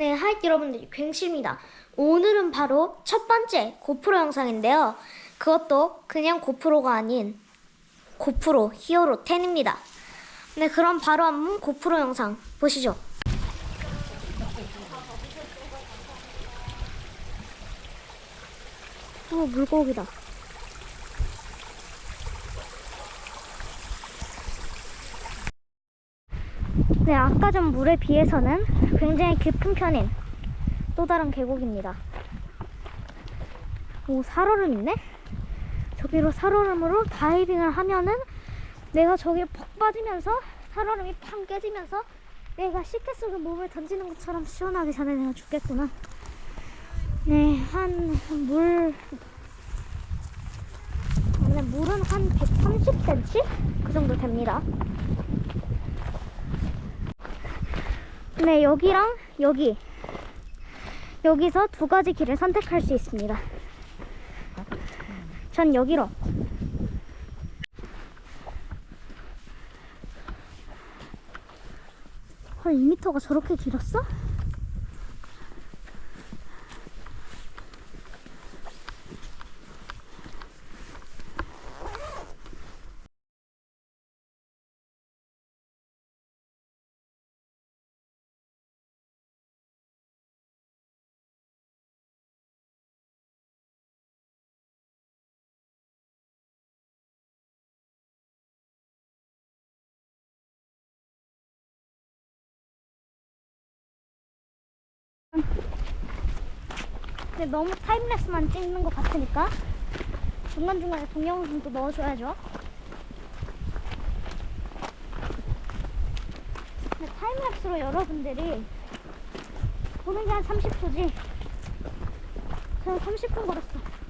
네, 하이 여러분들 괭십니다. 오늘은 바로 첫 번째 고프로 영상인데요. 그것도 그냥 고프로가 아닌 고프로 히어로 10입니다. 네, 그럼 바로 한번 고프로 영상 보시죠. 어, 물고기다. 네, 아까 전 물에 비해서는 굉장히 깊은 편인 또 다른 계곡입니다. 오, 살얼음 있네? 저기로 살얼음으로 다이빙을 하면은 내가 저기에 퍽 빠지면서 살얼음이 팡 깨지면서 내가 시계 속에 몸을 던지는 것처럼 시원하기 전에 내가 죽겠구나. 네, 한 물, 네, 물은 한 130cm? 그 정도 됩니다. 네, 여기랑 여기. 여기서 두 가지 길을 선택할 수 있습니다. 전 여기로. 헐, 2m가 저렇게 길었어? 근데 너무 타임랩스만 찍는 것 같으니까 중간중간에 동영상도 넣어줘야죠. 근데 타임랩스로 여러분들이 보는 게 한 30초지. 저는 30분 걸었어.